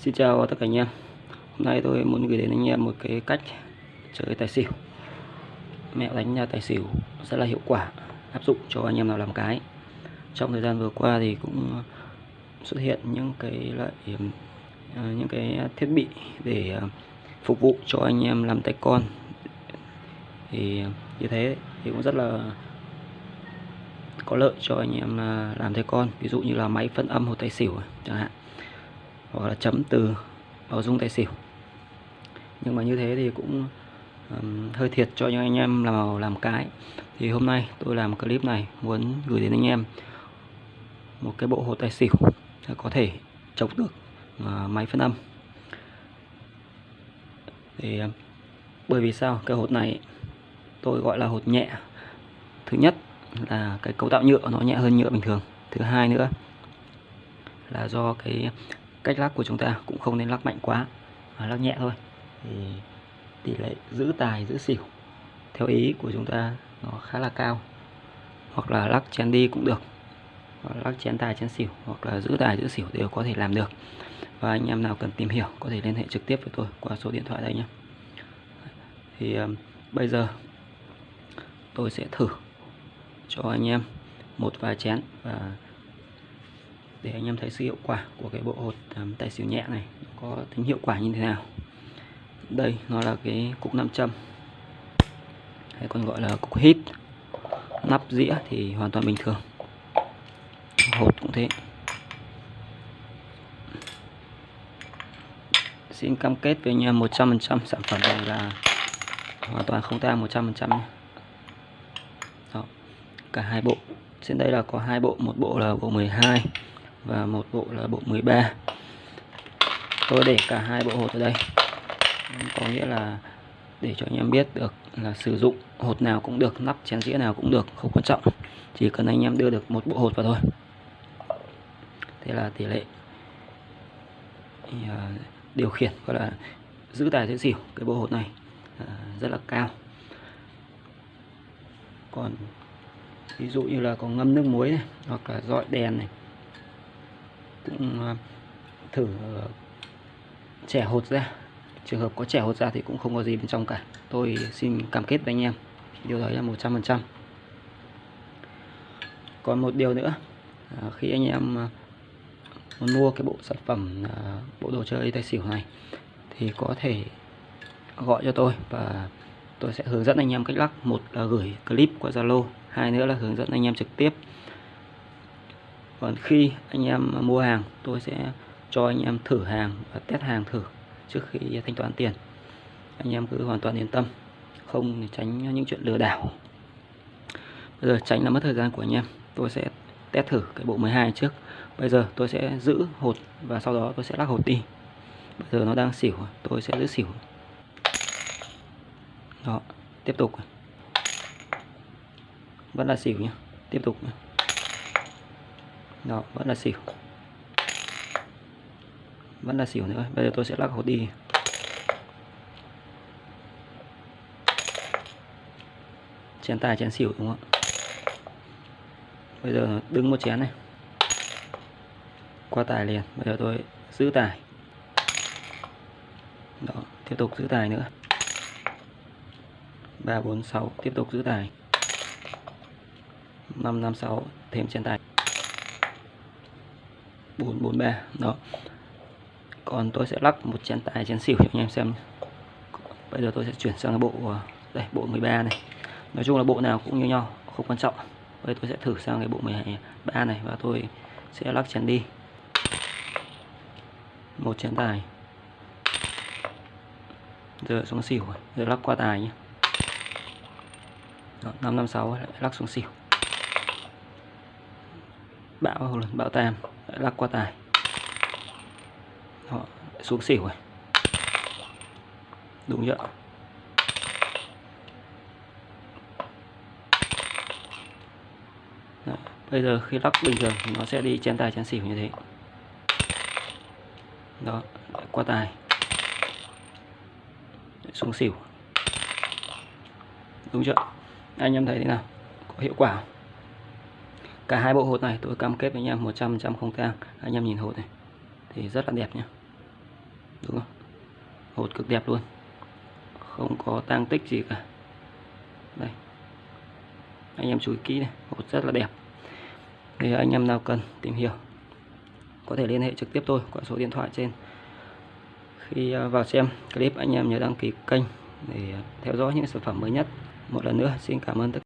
Xin chào tất cả anh em. Hôm nay tôi muốn gửi đến anh em một cái cách chơi tài xỉu. Mẹo đánh tài xỉu rất là hiệu quả, Áp dụng cho anh em nào làm cái. Trong thời gian vừa qua thì cũng xuất hiện những cái loại ờ, những cái thiết bị để ờ, phục vụ cho anh em làm tay con. Thì như thế thì cũng rất là có lợi cho anh em ờ, làm tay con. Ví dụ như là máy phân âm hồ tài xỉu chẳng hạn hoặc là chấm từ bảo dung tài xỉu. Nhưng mà như thế thì cũng um, hơi thiệt cho những anh em làm làm cái. Thì hôm nay tôi làm clip này muốn gửi đến anh em một cái bộ hồ tài xỉu có thể chống được uh, máy phân âm. Thì uh, bởi vì sao? Cái hột này tôi gọi là hột nhẹ. Thứ nhất là cái cấu tạo nhựa nó nhẹ hơn nhựa bình thường. Thứ hai nữa là do cái cách lắc của chúng ta cũng không nên lắc mạnh quá mà lắc nhẹ thôi. Thì tỷ lệ giữ tài giữ xỉu theo ý của chúng ta nó khá là cao. Hoặc là lắc chén đi cũng được hoặc lắc chén tài chén xỉu hoặc là giữ tài giữ xỉu đều có thể làm được. Và anh em nào cần tìm hiểu có thể liên hệ trực tiếp với tôi qua số điện thoại đây nhé. Thì um, bây giờ tôi sẽ thử cho anh em một vài chén và để anh em thấy sự hiệu quả của cái bộ hột um, tài xỉu nhẹ này có tính hiệu quả như thế nào. Đây nó là cái cục nam châm hay còn gọi là cục hít. Nắp dĩa thì hoàn toàn bình thường. Hột cũng thế. Xin cam kết với anh em 100% sản phẩm này là hoàn toàn không tang 100% nhé. Đó, cả hai bộ. Trên đây là có hai bộ một bộ là bộ 12 và một bộ là bộ 13 tôi để cả hai bộ hột ở đây. Có nghĩa là để cho anh em biết được là sử dụng hột nào cũng được, nắp chén dĩa nào cũng được, không quan trọng. Chỉ cần anh em đưa được một bộ hột vào thôi. Thế là tỷ lệ à, điều khiển, gọi là giữ tài giữ xỉu cái bộ hột này à, rất là cao. Còn ví dụ như là có ngâm nước muối này, hoặc là dọi đèn này cũng ờ, thử ờ, trẻ hột ra. Trường hợp có trẻ hột ra thì cũng không có gì bên trong cả. Tôi xin cam kết với anh em, điều đấy là 100% còn một điều nữa ờ, khi anh em muốn mua cái bộ sản phẩm bộ đồ chơi tài xỉu này, thì có thể gọi cho tôi và tôi sẽ hướng dẫn anh em cách lắc. Một là gửi clip qua Zalo, hai nữa là hướng dẫn anh em trực tiếp còn khi anh em mua hàng, tôi sẽ cho anh em thử hàng và test hàng thử trước khi thanh toán tiền. Anh em cứ hoàn toàn yên tâm, không tránh những chuyện lừa đảo. Bây giờ tránh là mất thời gian của anh em, tôi sẽ test thử cái bộ 12 trước. Bây giờ tôi sẽ giữ hột và sau đó tôi sẽ lắc hột đi. Bây giờ nó đang xỉu, tôi sẽ giữ xỉu. Đó, tiếp tục. Vẫn là xỉu nhé tiếp tục nhé đó, vẫn là xỉu. Vẫn là xỉu nữa. Bây giờ tôi sẽ lắc hột đi. Chén tài, chén xỉu, đúng không bây giờ đứng một chén này. Qua tài liền. Bây giờ tôi giữ tài. Đó, tiếp tục giữ tài nữa. ba, bốn, sáu, tiếp tục giữ tài. năm năm, sáu, thêm chén tài. 443 đó. Còn tôi sẽ lắc một chén tài chén xỉu cho anh em xem. Bây giờ tôi sẽ chuyển sang cái bộ ờ, đây, bộ 13 này. Nói chung là bộ nào cũng như nhau, không quan trọng. Bây tôi sẽ thử sang cái bộ 13 này và tôi sẽ lắc chén đi. Một chén tài. Giờ xuống xỉu giờ lắc qua tài nhé 556 lại lắc xuống xỉu bão bão tam lắc qua tài. Họ xuống xỉu rồi. Đúng chưa? Đó. bây giờ khi lắc bình thường nó sẽ đi chén tài chén xỉu như thế. Đó, qua tài. Xuống xỉu. Đúng chưa? Anh em thấy thế nào? Có hiệu quả không? Cả hai bộ hột này tôi cam kết với anh em 100% không tang anh em nhìn hột này, thì rất là đẹp nhé đúng không? Hột cực đẹp luôn. Không có tang tích gì cả. Đây. Anh em chú ý kỹ này, hột rất là đẹp. Thì anh em nào cần tìm hiểu, có thể liên hệ trực tiếp tôi qua số điện thoại trên. Khi à, vào xem clip, anh em nhớ đăng ký kênh để à, theo dõi những sản phẩm mới nhất. Một lần nữa, xin cảm ơn tất